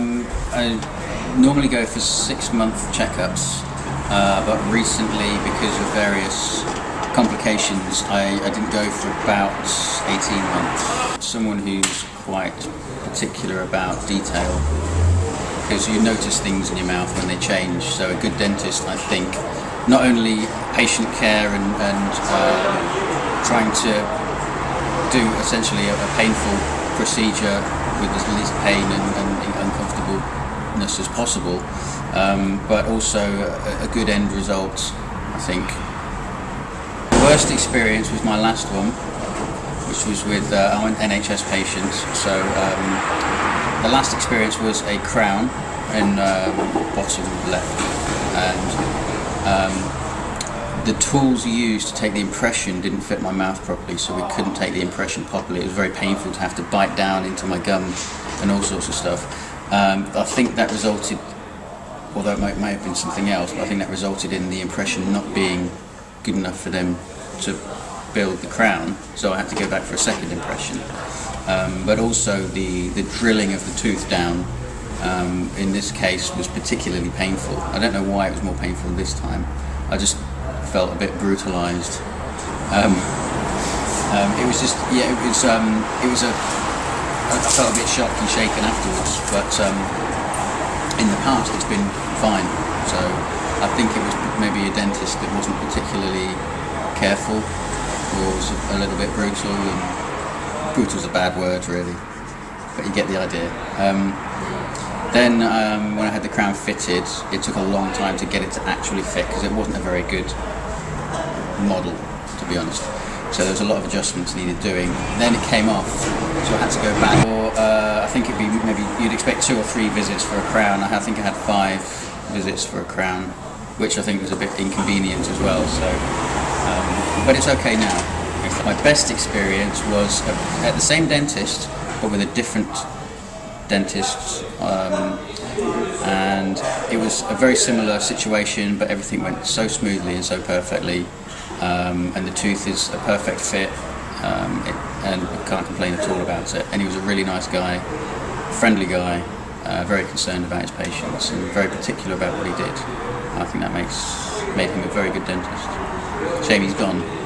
Um, I normally go for six month checkups, uh, but recently, because of various complications, I, I didn't go for about 18 months. Someone who's quite particular about detail, because you notice things in your mouth when they change. So a good dentist, I think, not only patient care and, and uh, trying to do essentially a, a painful procedure with as least pain and, and uncomfortableness as possible, um, but also a, a, good end result, I think. The worst experience was my last one, which was with uh, NHS patients. So um, the last experience was a crown in uh, bottom left, and um, the tools used to take the impression didn't fit my mouth properly, so we couldn't take the impression properly. It was very painful to have to bite down into my gum and all sorts of stuff. Um, I think that resulted, although it may have been something else, but I think that resulted in the impression not being good enough for them to build the crown, so I had to go back for a second impression. Um, but also the, the drilling of the tooth down um, in this case was particularly painful. I don't know why it was more painful this time. I just felt a bit brutalised. Um, um, it was just, yeah, it was, um, it was a, I felt a bit shocked and shaken afterwards, but um, in the past it's been fine. So I think it was maybe a dentist that wasn't particularly careful or was a little bit brutal. And brutal is a bad word, really, but you get the idea. Then um, when I had the crown fitted, it took a long time to get it to actually fit because it wasn't a very good model, to be honest. So there was a lot of adjustments needed doing. Then it came off, so I had to go back. Or uh, I think it'd be maybe you'd expect two or three visits for a crown. I think I had five visits for a crown, which I think was a bit inconvenient as well. So, um, but it's okay now. My best experience was at the same dentist, but with a different dentist. Um, and it was a very similar situation, but everything went so smoothly and so perfectly um, and the tooth is a perfect fit um, it, and I can't complain at all about it. And he was a really nice guy, friendly guy, uh, very concerned about his patients and very particular about what he did. I think that makes made him a very good dentist. Shame he's gone.